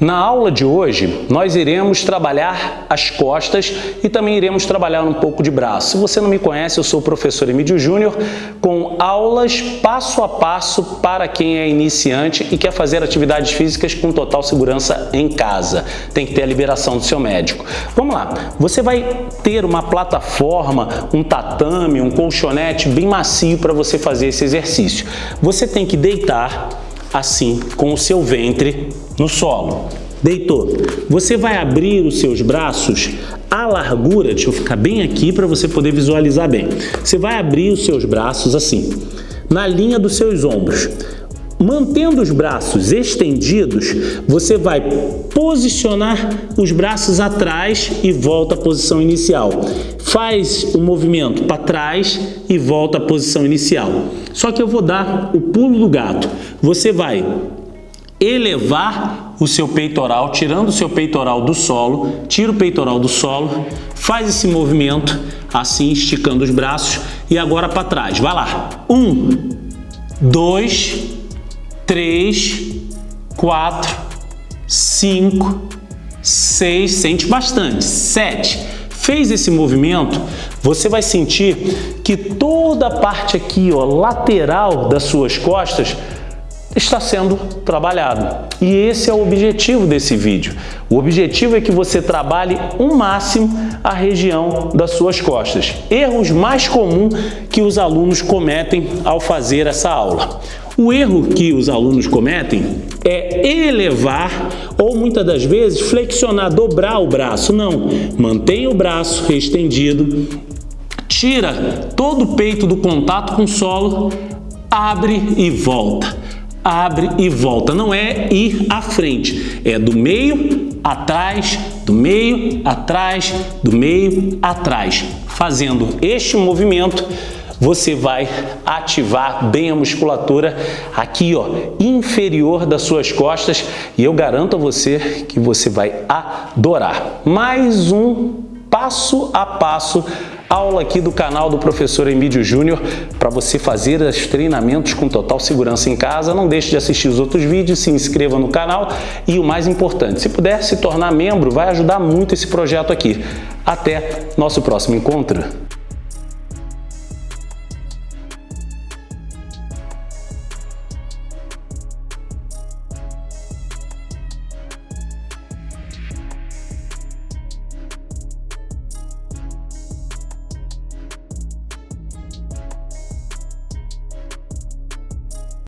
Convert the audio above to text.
Na aula de hoje, nós iremos trabalhar as costas e também iremos trabalhar um pouco de braço. Se você não me conhece, eu sou o professor Emílio Júnior, com aulas passo a passo para quem é iniciante e quer fazer atividades físicas com total segurança em casa. Tem que ter a liberação do seu médico. Vamos lá, você vai ter uma plataforma, um tatame, um colchonete bem macio para você fazer esse exercício. Você tem que deitar assim, com o seu ventre no solo. Deitou. Você vai abrir os seus braços à largura, deixa eu ficar bem aqui para você poder visualizar bem. Você vai abrir os seus braços assim, na linha dos seus ombros. Mantendo os braços estendidos, você vai posicionar os braços atrás e volta à posição inicial. Faz o movimento para trás e volta à posição inicial. Só que eu vou dar o pulo do gato. Você vai elevar o seu peitoral, tirando o seu peitoral do solo, tira o peitoral do solo, faz esse movimento, assim, esticando os braços, e agora para trás. Vai lá. Um, dois, três, quatro, cinco, seis, sente bastante, sete. Fez esse movimento, você vai sentir que toda a parte aqui, ó, lateral das suas costas, está sendo trabalhado. E esse é o objetivo desse vídeo. O objetivo é que você trabalhe o máximo a região das suas costas. Erros mais comuns que os alunos cometem ao fazer essa aula. O erro que os alunos cometem é elevar ou muitas das vezes flexionar, dobrar o braço. Não, mantenha o braço estendido, tira todo o peito do contato com o solo, abre e volta. Abre e volta. Não é ir à frente, é do meio atrás, do meio atrás, do meio atrás. Fazendo este movimento, você vai ativar bem a musculatura aqui, ó, inferior das suas costas e eu garanto a você que você vai adorar. Mais um passo a passo aula aqui do canal do professor Emílio Júnior para você fazer os treinamentos com total segurança em casa. Não deixe de assistir os outros vídeos, se inscreva no canal e o mais importante, se puder se tornar membro, vai ajudar muito esse projeto aqui. Até nosso próximo encontro.